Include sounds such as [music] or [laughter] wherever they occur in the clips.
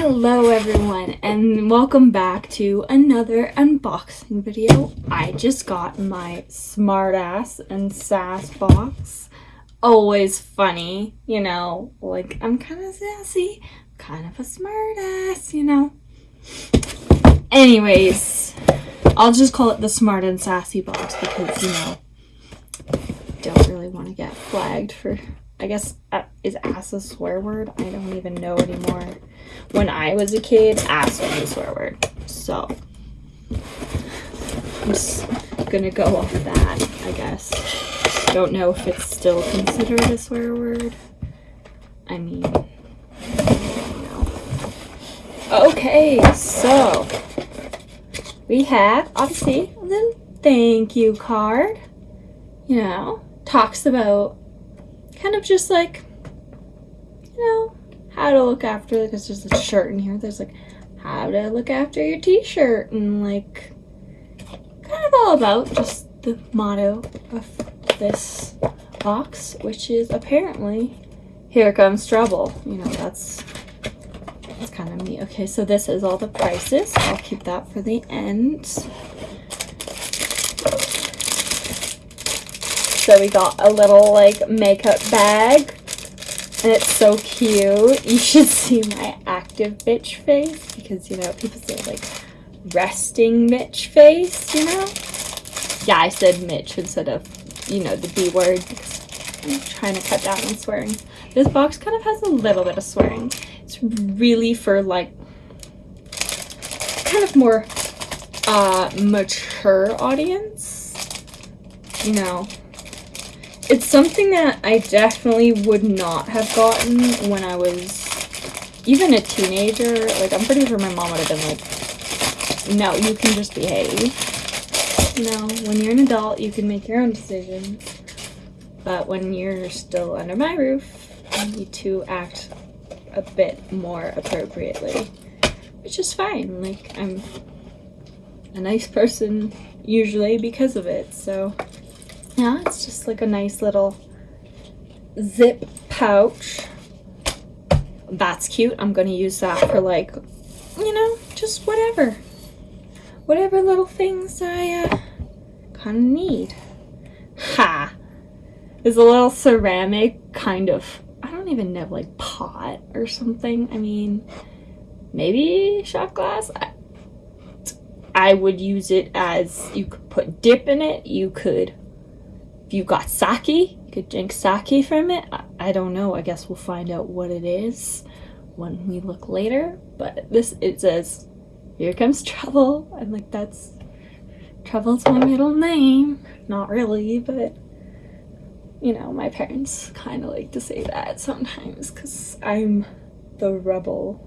Hello everyone and welcome back to another unboxing video. I just got my smartass and sass box. Always funny, you know, like I'm kind of sassy, kind of a smartass, you know. Anyways, I'll just call it the smart and sassy box because, you know, don't really want to get flagged for I guess uh, is ass a swear word? I don't even know anymore. When I was a kid, ass was a swear word. So I'm just gonna go off that, I guess. Don't know if it's still considered a swear word. I mean, Okay, so we have obviously the thank you card. You know, talks about kind of just like, you know, how to look after, because there's a shirt in here. There's like how to look after your t-shirt and like kind of all about just the motto of this box, which is apparently here comes trouble. You know, that's that's kind of me. Okay, so this is all the prices. I'll keep that for the end. So we got a little like makeup bag. And it's so cute. [laughs] You should see my active bitch face because you know people say like resting bitch face, you know? Yeah, I said Mitch instead of, you know, the B word I'm trying to cut down on swearing. This box kind of has a little bit of swearing. It's really for like kind of more uh mature audience. You know, it's something that I definitely would not have gotten when I was even a teenager. Like, I'm pretty sure my mom would have been like, no, you can just behave. No, when you're an adult, you can make your own decisions. But when you're still under my roof, you need to act a bit more appropriately. Which is fine. Like, I'm a nice person usually because of it, so... Yeah, it's just like a nice little zip pouch. That's cute. I'm going to use that for like, you know, just whatever. Whatever little things I uh, kind of need. Ha! Is a little ceramic kind of, I don't even know, like pot or something. I mean, maybe shot glass? I, I would use it as, you could put dip in it. You could if you got sake, you could drink sake from it. I, I don't know. I guess we'll find out what it is when we look later. But this, it says, here comes trouble. I'm like, that's, trouble's my middle name. Not really, but you know, my parents kind of like to say that sometimes because I'm the rebel.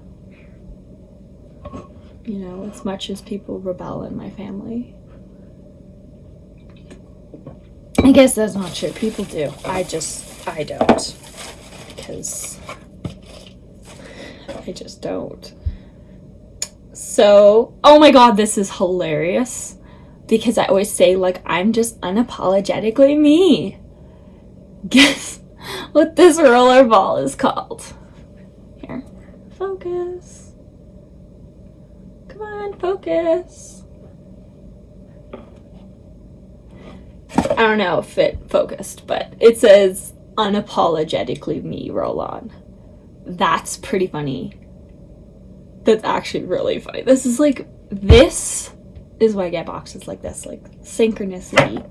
You know, as much as people rebel in my family. I guess that's not true. People do. I just, I don't. Because I just don't. So, oh my god, this is hilarious. Because I always say, like, I'm just unapologetically me. Guess [laughs] what this roller ball is called? Here. Focus. Come on, focus. I don't know if it focused, but it says unapologetically me roll on. That's pretty funny. That's actually really funny. This is like, this is why I get boxes like this, like synchronicity.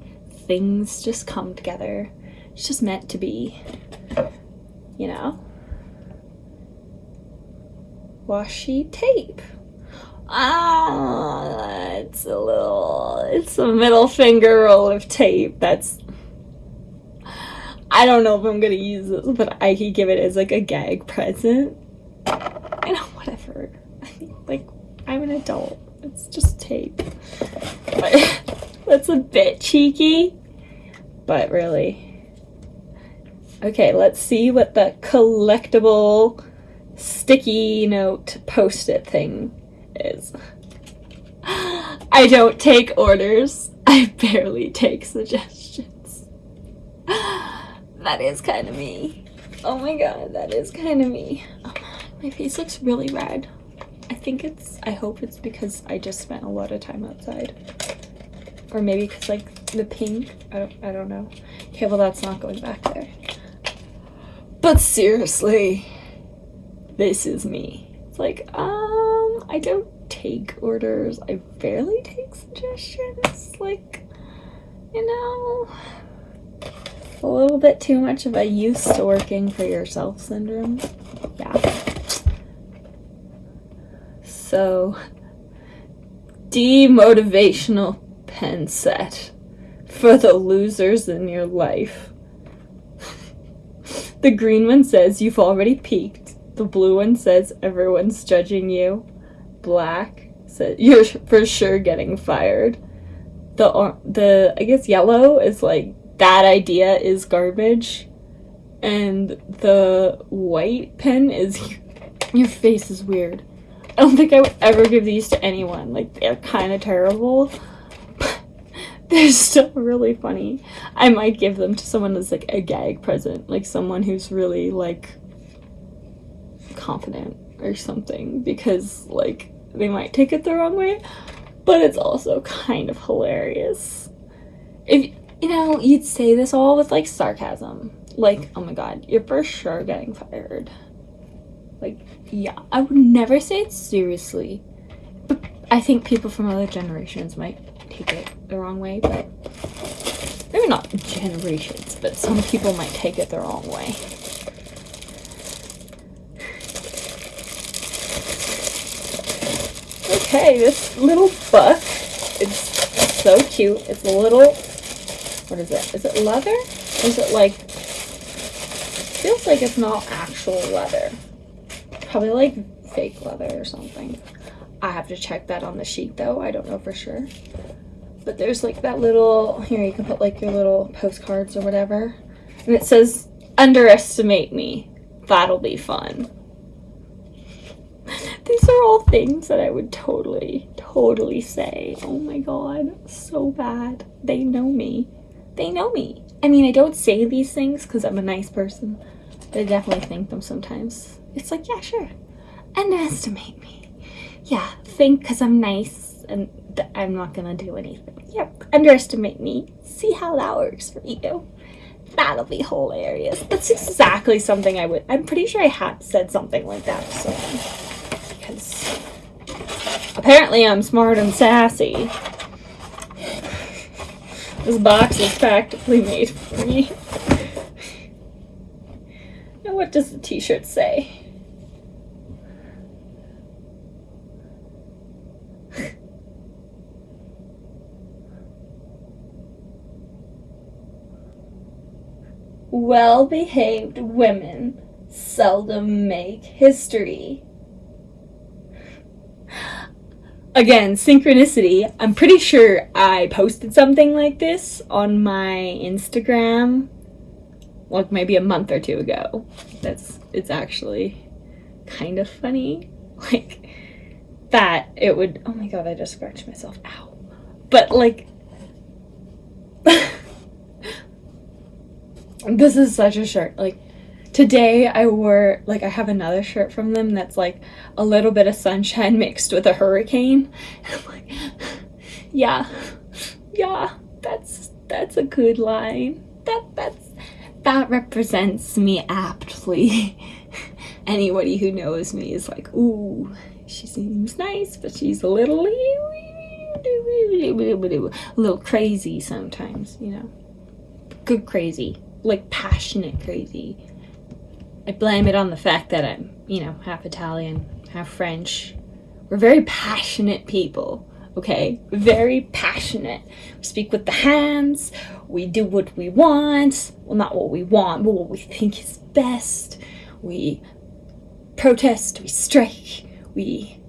Things just come together. It's just meant to be, you know? Washi tape. Ah, it's a little, it's a middle finger roll of tape. That's, I don't know if I'm gonna use this, but I could give it as like a gag present. I know, whatever. [laughs] Like, I'm an adult. It's just tape. But [laughs] that's a bit cheeky, but really. Okay, let's see what the collectible sticky note post-it thing is. I don't take orders. I barely take suggestions. That is kind of me. Oh my god, that is kind of me. Oh, my face looks really red. I think it's, I hope it's because I just spent a lot of time outside. Or maybe because like the pink, I don't, I don't know. Okay, well that's not going back there. But seriously, this is me. It's like, um, I don't take orders. I barely take suggestions. Like, you know, a little bit too much of a used to working for yourself syndrome. Yeah. So, demotivational pen set for the losers in your life. [laughs] the green one says you've already peaked. The blue one says everyone's judging you. Black says you're [laughs] for sure getting fired. The the I guess yellow is like that idea is garbage. And the white pen is [laughs] your face is weird. I don't think I would ever give these to anyone. Like, they're kind of terrible. [laughs] They're still really funny. I might give them to someone as, like, a gag present. Like, someone who's really, like, confident or something. Because, like, they might take it the wrong way. But it's also kind of hilarious. If, you know, you'd say this all with, like, sarcasm. Like, oh my god, you're for sure getting fired. Like, yeah, I would never say it seriously. But I think people from other generations might take it the wrong way, but maybe not generations, but some people might take it the wrong way. Okay, this little book, it's so cute. It's a little, what is it? Is it leather? Is it like, feels like it's not actual leather. Probably like fake leather or something. I have to check that on the sheet though. I don't know for sure. But there's like that little, here you can put like your little postcards or whatever. And it says, underestimate me. That'll be fun. Are all things that I would totally, totally say. Oh my god, so bad. They know me. They know me. I mean, I don't say these things because I'm a nice person. But I definitely think them sometimes. It's like, yeah, sure. Underestimate me. Yeah, think because I'm nice and I'm not gonna do anything. Yep, underestimate me. See how that works for you. That'll be hilarious. That's exactly something I would. I'm pretty sure I had said something like that so apparently I'm smart and sassy. This box is practically made for me. now what does the t-shirt say? well-behaved women seldom make history. Again, synchronicity. I'm pretty sure I posted something like this on my Instagram like maybe a month or two ago. That's it's actually kind of funny. [laughs] Like that it would oh my god, I just scratched myself. Ow. But like [laughs] this is such a shirt. Like today I wore like I have another shirt from them that's like a little bit of sunshine [laughs] mixed with a hurricane. [laughs] I'm like, [laughs] yeah, yeah, that's that's a good line. That that's that represents me aptly. Anybody who knows me is like, ooh, she seems nice, but she's a little a little crazy sometimes, you know. Good crazy like passionate crazy. I blame it on the fact that I'm, you know, half Italian, half French. We're very passionate people, okay? Very passionate. We speak with the hands, we do what we want. Well, not what we want, but what we think is best. We protest, we strike, we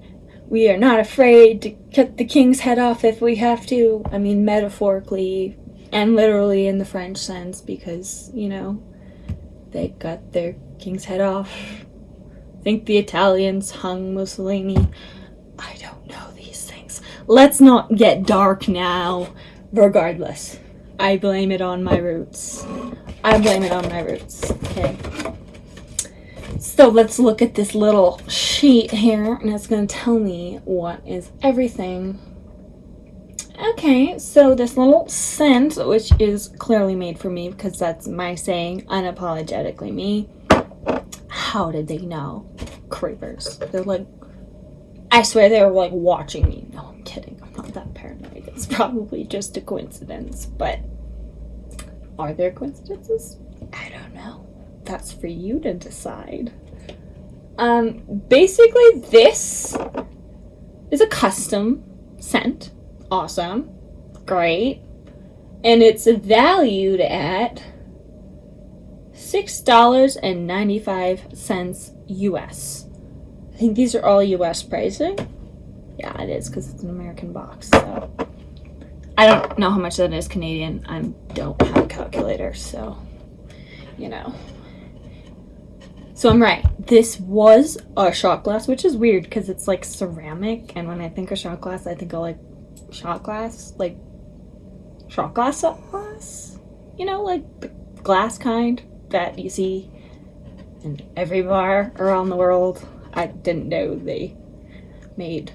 we are not afraid to cut the king's head off if we have to. I mean, metaphorically, and literally in the French sense because, you know, they got their king's head off. Think the Italians hung Mussolini. I don't know these things. Let's not get dark now. Regardless, I blame it on my roots. I blame it on my roots, okay? So let's look at this little sheet here and it's going to tell me what is everything. Okay, so this little scent, which is clearly made for me because that's my saying, unapologetically me. How did they know? Creepers. They're like, I swear they were like watching me. No, I'm kidding. I'm not that paranoid. It's probably just a coincidence, but are there coincidences? I don't know. That's for you to decide. Um, basically this is a custom scent. Awesome. Great. And it's valued at $6.95 US. I think these are all US pricing. Yeah, it is because it's an American box. So I don't know how much that is Canadian. I don't have a calculator, so you know. So I'm right. This was a shot glass, which is weird because it's like ceramic, and when I think of shot glass, I think of like shot glass, like shot glass glass. You know, like glass kind that you see in every bar around the world. I didn't know they made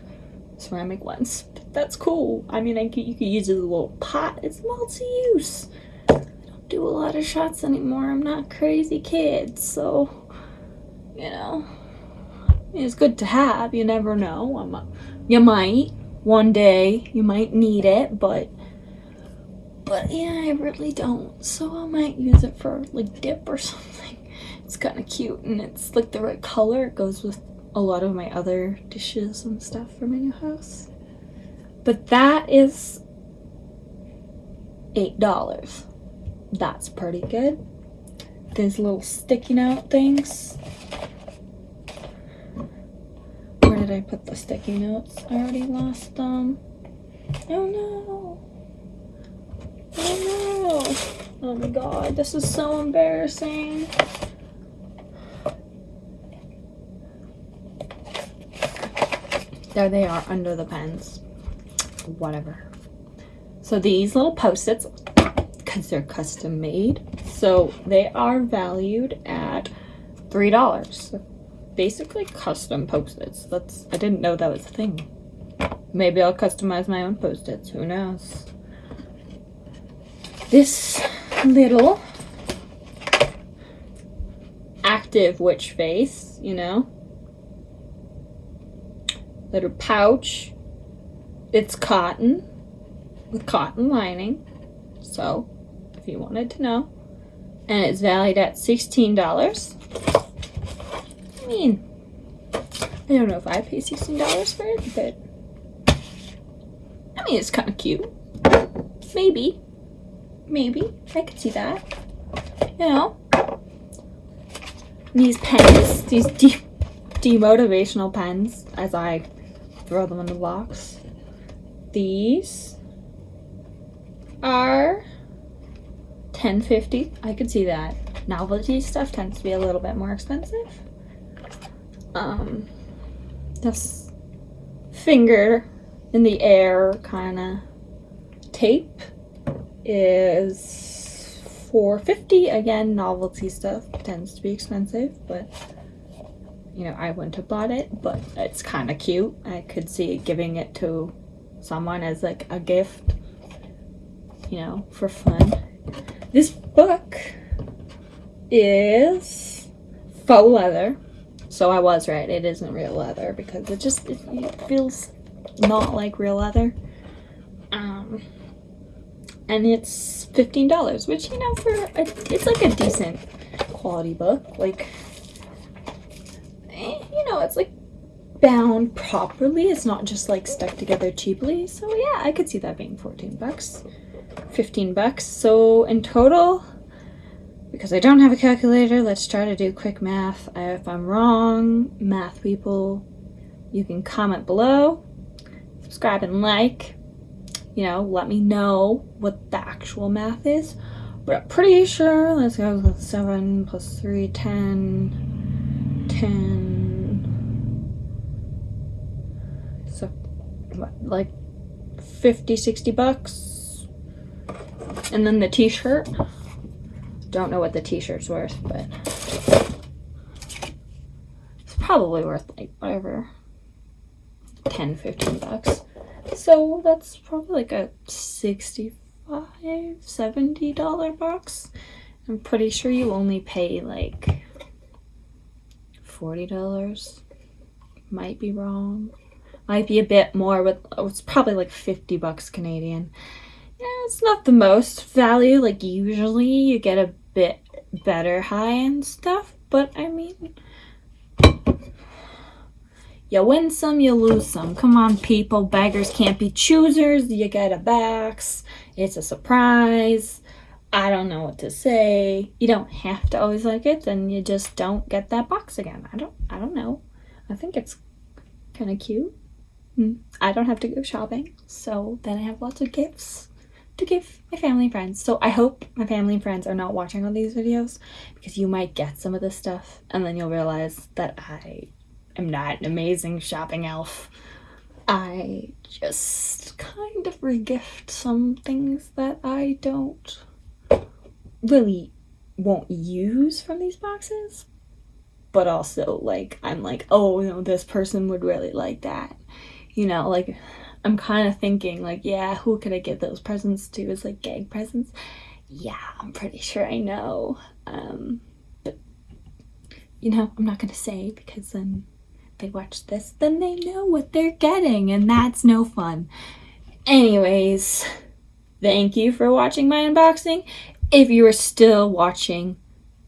ceramic ones. But That's cool. I mean, I could, you could use it as a little pot. It's multi-use. I don't do a lot of shots anymore. I'm not crazy kid, so, you know, it's good to have. You never know. I'm a, you might one day. You might need it, but but yeah, I really don't. So I might use it for like dip or [laughs] something. It's kind of cute and it's like the right color. It goes with a lot of my other dishes and stuff for my new house. But that is $8. That's pretty good. These little sticky note things. Where did I put the sticky notes? I already lost them. Oh no. Oh no. Oh my god, this is so embarrassing. There they are under the pens. Whatever. So these little post-its, because they're custom made, so they are valued at $3. Basically custom post-its. That's I didn't know that was a thing. Maybe I'll customize my own post-its. Who knows? This little active witch face, you know, little pouch. It's cotton with cotton lining. So, if you wanted to know. And it's valued at $16. I mean, I don't know if I pay $16 for it, but I mean, it's kind of cute. Maybe. Maybe. I could see that. You know? These pens, these de demotivational pens, as I throw them in the box. These are 10.50. I could see that. Novelty stuff tends to be a little bit more expensive. Um, this finger in the air kind of tape is 4.50. Again, novelty stuff tends to be expensive, but you know, I wouldn't have bought it, but it's kind of cute. I could see giving it to someone as like a gift, you know, for fun. This book is faux leather. So I was right, it isn't real leather because it just, it, it feels not like real leather. Um, and it's $15, which, you know, for, a, it's like a decent quality book. Like, eh, you know, it's like bound properly. It's not just like stuck together cheaply. So yeah, I could see that being 14 bucks, 15 bucks. So in total, because I don't have a calculator, let's try to do quick math. If I'm wrong, math people, you can comment below, subscribe and like, you know, let me know what the actual math is. But I'm pretty sure, let's go with 7 plus 3, 10, 10, so what, like 50 60 bucks? And then the t-shirt. Don't know what the t-shirt's worth but it's probably worth like whatever 10 15 bucks so that's probably like a 65 70 dollar box. I'm pretty sure you only pay like 40 dollars. Might be wrong. Might be a bit more but it's probably like 50 bucks canadian. Yeah it's not the most value. Like usually you get a bit better high-end stuff but i mean you win some, you lose some. Come on, people. Beggars can't be choosers. You get a box. It's a surprise. I don't know what to say. You don't have to always like it, then you just don't get that box again. I don't I don't know. I think it's kind of cute. Hmm. I don't have to go shopping, so then I have lots of gifts to give my family and friends. So I hope my family and friends are not watching all these videos because you might get some of this stuff and then you'll realize that I am not an amazing shopping elf. I just kind of regift some things that I don't really won't use from these boxes. But also, like, I'm like, oh, no, this person would really like that. You know, like, I'm kind of thinking, like, yeah, who could I give those presents to as, like, gag presents? Yeah, I'm pretty sure I know. Um, but, you know, I'm not going to say because then they watch this, then they know what they're getting, and that's no fun. Anyways, thank you for watching my unboxing. If you are still watching,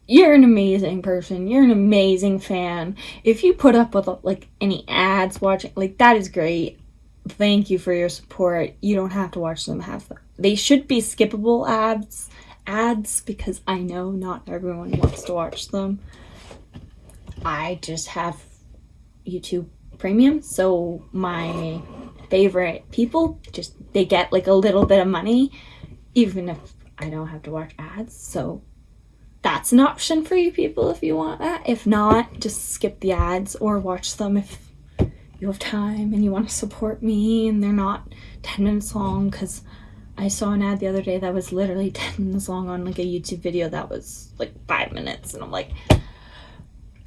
you're an amazing person. You're an amazing fan. If you put up with like any ads watching, like that is great. Thank you for your support. You don't have to watch them half. They should be skippable ads, ads because I know not everyone wants to watch them. I just have YouTube Premium, so my favorite people just they get like a little bit of money, even if I don't have to watch ads. So that's an option for you people if you want that. If not, just skip the ads or watch them if you have time and you want to support me and they're not 10 minutes long because I saw an ad the other day that was literally [laughs] 10 minutes long on like a YouTube video that was like five minutes and I'm like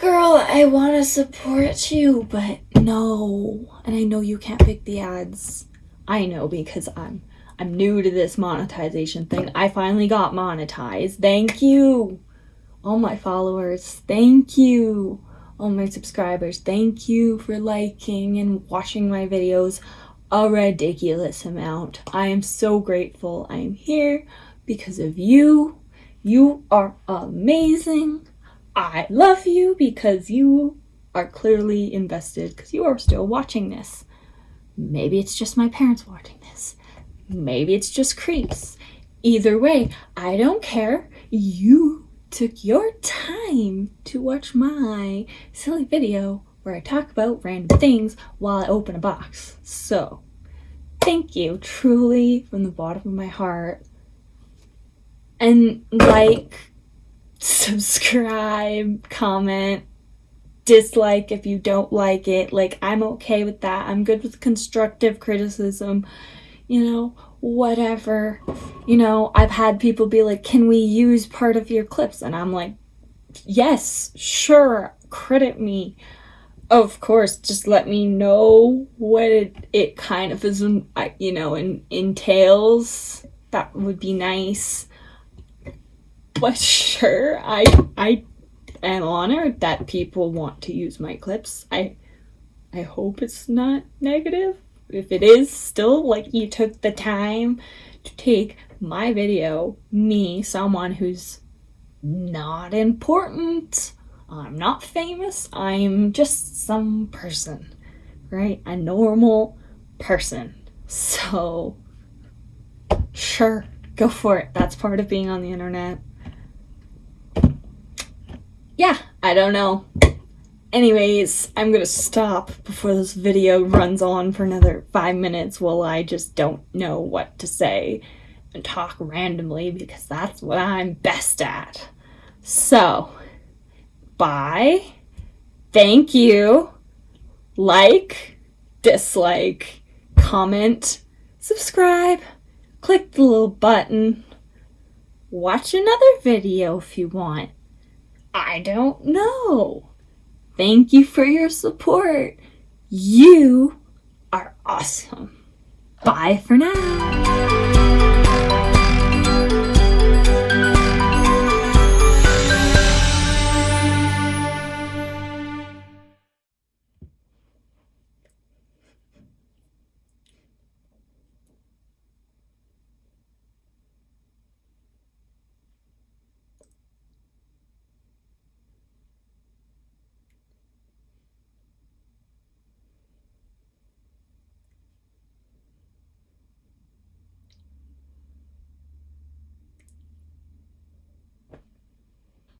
Girl, I want to support you, but no. And I know you can't pick the ads. I know because I'm I'm new to this monetization thing. I finally got monetized. Thank you. All my followers, thank you. All my subscribers, thank you for liking and watching my videos a ridiculous amount. I am so grateful. I am here because of you. You are amazing. I love you because you are clearly invested because you are still watching this. Maybe it's just my parents watching this. Maybe it's just creeps. Either way, I don't care. You took your time to watch my silly video where I talk about random things while I open a box. So, thank you truly from the bottom of my heart. And like, subscribe, comment, dislike if you don't like it. Like, I'm okay with that. I'm good with constructive criticism, you know, whatever. You know, I've had people be like, can we use part of your clips? And I'm like, yes, sure, credit me. Of course, just let me know what it, it kind of is, you know, in, entails. That would be nice but sure, I I am honored that people want to use my clips. I I hope it's not negative. If it is, still like you took the time to take my video, me, someone who's not important. I'm not famous. I'm just some person, right? A normal person. So, sure, go for it. That's part of being on the internet yeah, I don't know. Anyways, I'm gonna stop before this video runs on for another five minutes while I just don't know what to say and talk randomly because that's what I'm best at. So, bye, thank you, like, dislike, comment, subscribe, click the little button, watch another video if you want. I don't know. Thank you for your support. You are awesome. Bye for now.